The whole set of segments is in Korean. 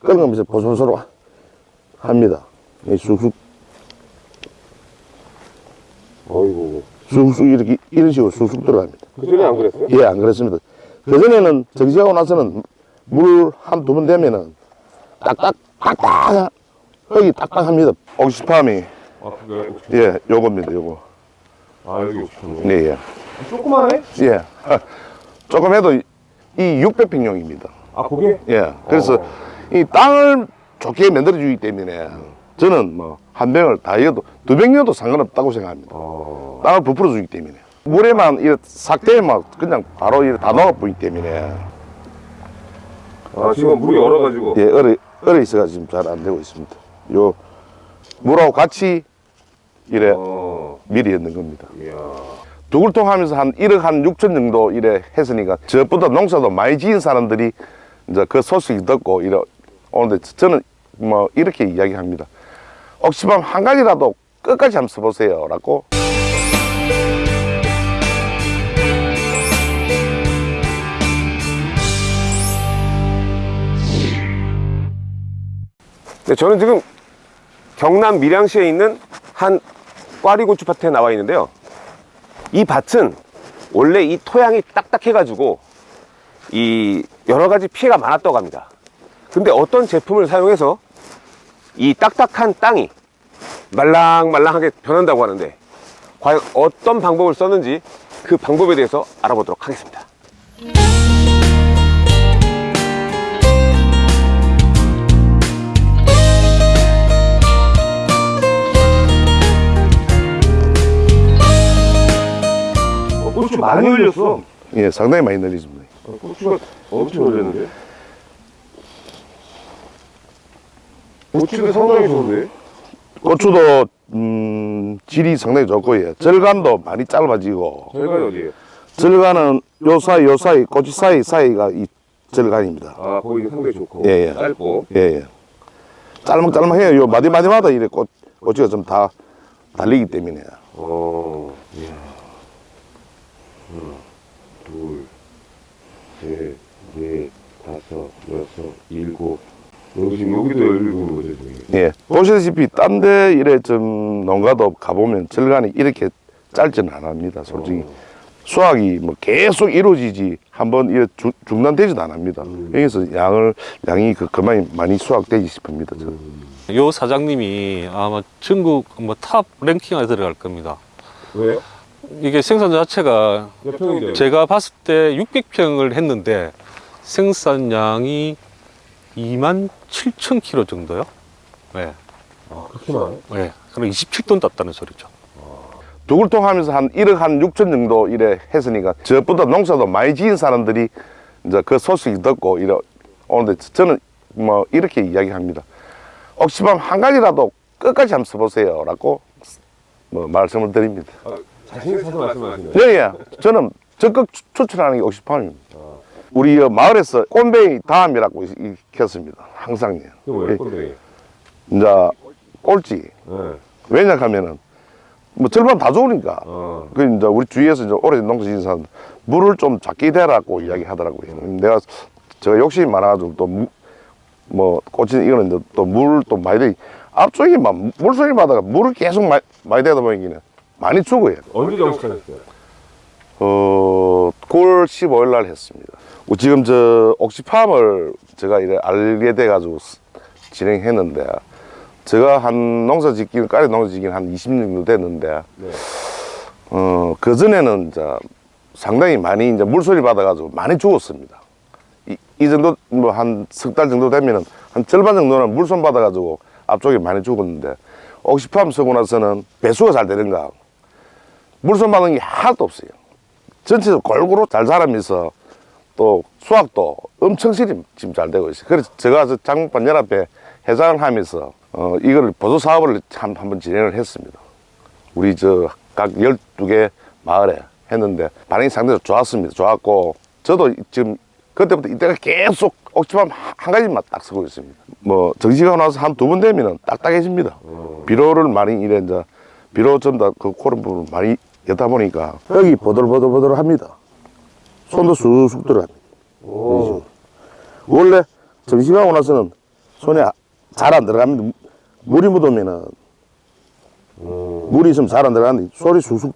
끓으면서 보슬보슬 합니다. 이 쑥쑥, 어이구. 쑥쑥 이렇게, 이런 식으로 쑥쑥 들어갑니다. 그전에 안 그랬어요? 예, 안 그렇습니다. 그전에는 정지하고 나서는 물 한 두 번 되면은 딱딱, 딱딱, 여기 딱딱합니다. 옥시팜이, 아, 그게 예, 요겁니다, 요거. 아, 여기 옥수수. 예, 예. 조그만해? 예. 조금 해도 이 600평용입니다. 아, 그게? 예. 그래서 어. 이 땅을 좋게 만들어주기 때문에 저는 뭐 한 병을 다 이어도 두 병이어도 상관없다고 생각합니다. 어. 땅을 부풀어주기 때문에. 물에만 이렇게 삭대만 그냥 바로 이렇게 다 녹아보기 때문에 아, 지금 물이 얼어가지고. 예, 얼어, 얼어 있어가 지금 잘 안 되고 있습니다. 요 물하고 같이 이래 어. 미리 였는 겁니다. 이야. 두글통 하면서 한 1억 한 6천 정도 이래 했으니까 저보다 농사도 많이 지은 사람들이 이제 그 소식이 듣고 이래 오는데 저는 뭐 이렇게 이야기합니다. 옥시밤 한 가지라도 끝까지 한번 써보세요. 라고 네, 저는 지금 경남 밀양시에 있는 한 꽈리고추 밭에 나와 있는데요. 이 밭은 원래 이 토양이 딱딱해 가지고 이 여러 가지 피해가 많았다고 합니다. 근데 어떤 제품을 사용해서 이 딱딱한 땅이 말랑말랑하게 변한다고 하는데 과연 어떤 방법을 썼는지 그 방법에 대해서 알아보도록 하겠습니다. 고추 많이 흘렸어. 예, 상당히 많이 늘리십니다. 고추가 엄청 흘렸는데? 고추가 상당히 좋은데? 고추도 음, 질이 상당히 좋고 예. 절간도 많이 짧아지고 절간이 어디에요? 절간은 요 사이 요 사이 고추 사이 사이가 이 절간입니다. 아, 거기 상당히 좋고. 예, 예. 짧고. 예, 예. 짤막짤막해요. 요 마디마디마다 이래 꽃, 고추가 좀 다 달리기 때문에. 어, 이야. 하나, 둘, 셋, 넷, 다섯, 여섯, 일곱. 여기 지금 여기도 열리고 거죠, 지금. 예. 보시다시피 딴 데 이래 좀 농가도 가보면 절간이 이렇게 짧지는 않습니다. 솔직히. 수확이 뭐 계속 이루어지지 한번 이래 주- 중단되지도 않습니다. 여기서 양을, 양이 그, 그만이 많이 수확되지 싶습니다. 저는. 요 사장님이 아마 전국 뭐 top 랭킹 안에 들어갈 겁니다. 왜요? 이게 생산 자체가? 제가 봤을 때 600평을 했는데 생산량이 2만 7천 킬로 정도요. 네. 아, 그렇게 많아요? 네. 그럼 27톤 땄다는 소리죠. 두글통 하면서 한 1억 한 6천 정도 이래 했으니까 저보다 농사도 많이 지은 사람들이 이제 그 소식이 듣고 이래 오는데 저는 뭐 이렇게 이야기합니다. 옥시밤 한 가지라도 끝까지 한번 써보세요. 라고 뭐 말씀을 드립니다. 아, 자신 있어서 말씀하시는 예, 예. 저는 적극 추- 추천하는 게 옥시팜입니다. 우리 어, 마을에서 꼰뱅이 다음이라고 익혔습니다. 항상. 그 뭐예요, 예. 꼰대기? 이제 꼴찌. 네. 왜냐하면은 뭐 절반 다 좋으니까. 어. 그 이제 우리 주위에서 이제 오래된 농사 지은 사람 물을 좀 작게 대라고 이야기하더라고요. 내가 제가 욕심이 많아가지고 또 뭐 꽂힌 이거는 이제 또 물또 많이 되 앞쪽에 막 물소리 마다가 물을 계속 많이, 많이 되다 보니까 많이 죽어요. 언제 정식하셨어요? 어, 9월 15일 날 했습니다. 어, 지금 저 옥시팜을 제가 이래 알게 돼가지고 스- 진행했는데 제가 한 농사 짓기는 까리 농사 짓기는 한 20년 정도 됐는데 네. 어, 그전에는 이제 상당히 많이 이제 물소리 받아가지고 많이 죽었습니다. 이, 이 정도 뭐 한 석 달 정도 되면은 한 절반 정도는 물손 받아가지고 앞쪽에 많이 죽었는데 옥시팜 쓰고 나서는 배수가 잘 되는가 물손 받은 게 하나도 없어요. 전체적으로 골고루 잘 자라면서 또 수확도 엄청 실이 지금 잘 되고 있어요. 그래서 제가 저 장목반 연합회 회장을 하면서 어, 이거를 보조 사업을 참 한번 진행을 했습니다. 우리 저 각 12개 마을에 했는데 반응이 상당히 좋았습니다. 좋았고 저도 지금 그때부터 이때가 계속 옥지밤 한 가지만 딱 쓰고 있습니다. 뭐 정시가 나서 한 두 번 되면은 딱딱해집니다. 비료를 많이 이래 이제 비료 전다 그 그런 부분 많이 여다 보니까 여기 보들보들보들합니다. 손도 쑥쑥 들어갑니다. 오. 원래 정식하고 나서는 손에 잘 안 들어갑니다. 무- 물이 묻으면은 물이 있으면 잘 안 들어가는데 손이 쑥쑥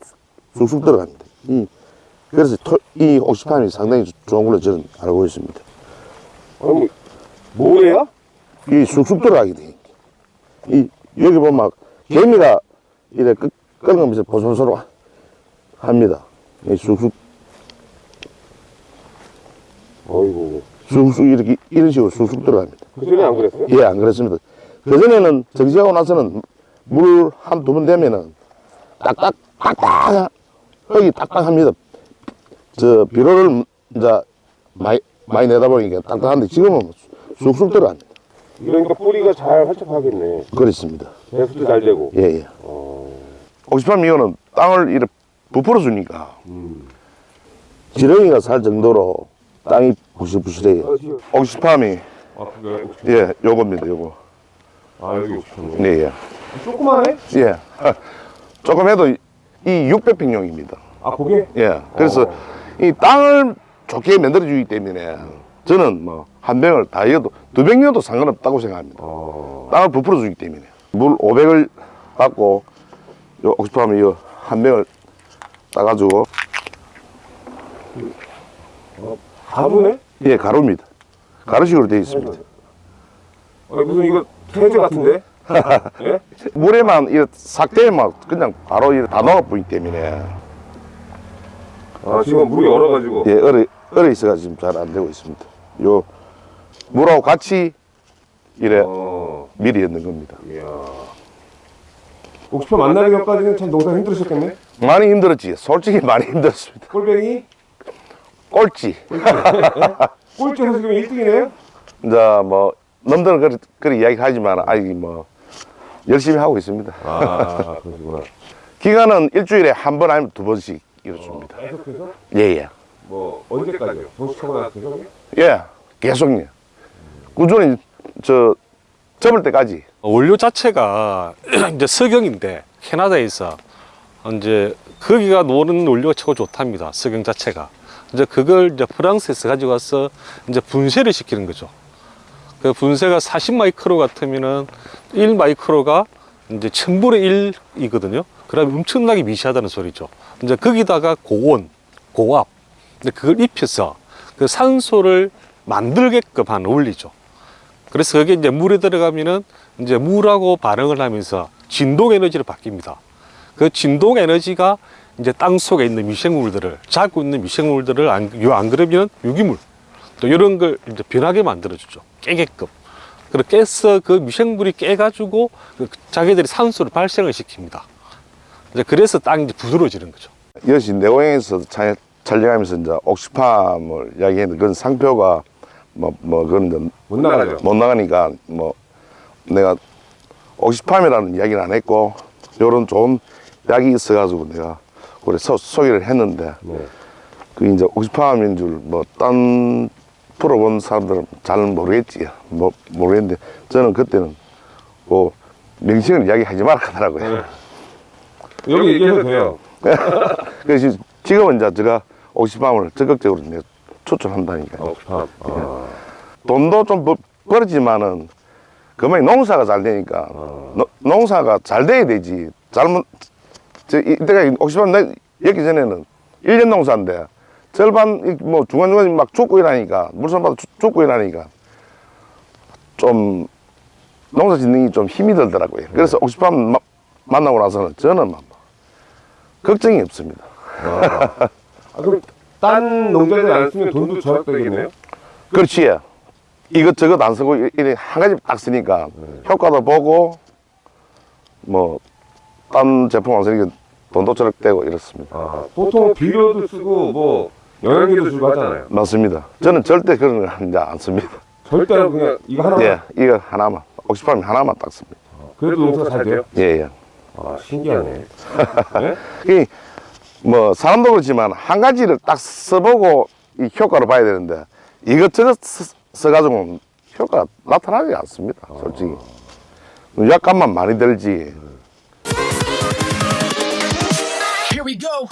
쑥쑥 들어갑니다. 이, 그래서 토, 이 옥시팜이 상당히 좋은 걸로 저는 알고 있습니다. 아니, 뭐, 뭐예요? 이 쑥쑥 들어가게 돼. 이 여기 보면 막 개미가 이래 끄, 끓으면서 보송소로 합니다. 이 쑥쑥 어이구. 쑥쑥 이렇게 이런 식으로 쑥쑥 들어갑니다. 그전에 안 그랬어요? 예, 안 그렇습니다. 그전에는 정지하고 나서는 물 한 두 번 되면은 딱딱, 딱딱, 흙이 딱딱합니다. 저, 비료를 이제 많이, 많이 내다 보니까 딱딱한데 지금은 쑥쑥 들어갑니다. 이러니까 뿌리가 잘 활착하겠네. 그렇습니다. 배수도 잘 되고. 예, 예. 옥시팜 이거는 땅을 이렇게 부풀어 주니까 지렁이가 살 정도로 땅이 부실부실해요. 옥시팜이, 아, 그게 예, 요겁니다, 요거. 아, 여기 옥수수. 네, 예. 조그만해? 예. 조금 해도 이 600평용입니다. 아, 그게? 예. 그래서 이 땅을 좋게 만들어주기 때문에 저는 뭐 한 병을 다 이어도 두 병 이어도 상관없다고 생각합니다. 어. 땅을 부풀어 주기 때문에. 물 500을 받고 요 옥시팜 이한 병을 따가지고 가루네? 예, 가루입니다. 가루식으로 되어 있습니다. 아니, 무슨 이거 세제 같은데? 예? 물에만 이 삭대만 그냥 바로 이다 녹아버리기 때문에 아, 지금 물이 얼어가지고. 예, 얼어, 얼어 있어가지고 지금 잘 안 되고 있습니다. 요 물하고 같이 이래 어. 미리 넣는 겁니다. 이야. 옥수수 만나기 전까지는 참 농사 힘들으셨겠네? 많이 힘들었지. 솔직히 많이 힘들었습니다. 꼴뱅이? 꼴찌. 꼴찌에서 지금 1등이네요? 이제 뭐 남들은 그리, 그리 이야기 하지만 아직 뭐 열심히 하고 있습니다. 아, 그러시구나. 기간은 일주일에 한 번 아니면 두 번씩 이렇습니다. 계속해서? 예 예. 뭐, 언제까지요? 처분하 계속? 예. 계속요. 꾸준히 저 접을 때까지. 원료 자체가 이제 석영인데 캐나다에서 이제 거기가 노는 원료가 최고 좋답니다. 석영 자체가. 이제 그걸 이제 프랑스에서 가지고 와서 이제 분쇄를 시키는 거죠. 그 분쇄가 40 마이크로 같으면은 1 마이크로가 이제 1000분의 1이거든요. 그러면 엄청나게 미시하다는 소리죠. 이제 거기다가 고온, 고압, 근데 그걸 입혀서 그 산소를 만들게끔 한 원리죠. 그래서 그게 이제 물에 들어가면은 이제 물하고 반응을 하면서 진동 에너지로 바뀝니다. 그 진동 에너지가 이제 땅 속에 있는 미생물들을 잡고 있는 미생물들을 안, 요- 안 그러면 유기물 또 이런 걸 이제 변하게 만들어주죠. 깨게끔. 그리고 깨서 그 미생물이 깨가지고 그 자기들이 산소를 발생을 시킵니다. 이제 그래서 땅이 부드러워지는 거죠. 내고향에서 차- 촬영하면서 이제 옥시팜을 이야기했는데 그건 상표가 뭐, 뭐, 그건 이제 못 나가죠. 못 나가니까 뭐 내가 옥시팜이라는 이야기는 안 했고 요런 좋은 약이 있어가지고 내가 그래 소, 소개를 했는데 네. 그 이제 옥시팜인 줄 뭐 딴 풀어본 사람들은 잘 모르겠지 뭐 모르겠는데 저는 그때는 그 명칭을 이야기하지 말라 하더라고요 여기 얘기해도 돼요. 그래서 지금은 이제 제가 옥시팜을 적극적으로 이제 추천한다니까요. 옥수수. 아. 돈도 좀 벌- 벌지만은 그만이 농사가 잘 되니까 노- 농사가 잘 돼야 되지. 잘못 저 이때가 옥시팜 내 여기 전에는 1년 농사인데 절반 이뭐 중간중간 막 죽고 이러니까 물선 받아 죽- 죽고 이러니까 좀 농사 짓는 게 좀 힘이 들더라고요. 그래서 옥시팜 마- 만나고 나서는 저는 막 걱정이 없습니다 아, 그럼 딴 농자들 안 쓰면 돈도 절약되겠네요? 그렇지. 이것저것 안 쓰고 이- 이래 한 가지 딱 쓰니까 효과도 보고 뭐 딴 제품 안 쓰니까 돈도 절약되고 이렇습니다. 아, 보통 비료도 쓰고 뭐 영양제도 쓰고 하잖아요. 맞습니다. 저는 절대 그런 거 이제 안 씁니다. 절대로 그냥 이거 하나만. 예, 이거 하나만 옥시팜 하나만 딱 씁니다. 그래도 농사 잘 돼요? 예, 예. 아, 신기하네. 이 뭐 사람도 그렇지만 한 가지를 딱 써보고 이 효과를 봐야 되는데 이것저것 써- 써가지고 효과가 나타나지 않습니다. 솔직히 약간만 많이 들지. Here we go.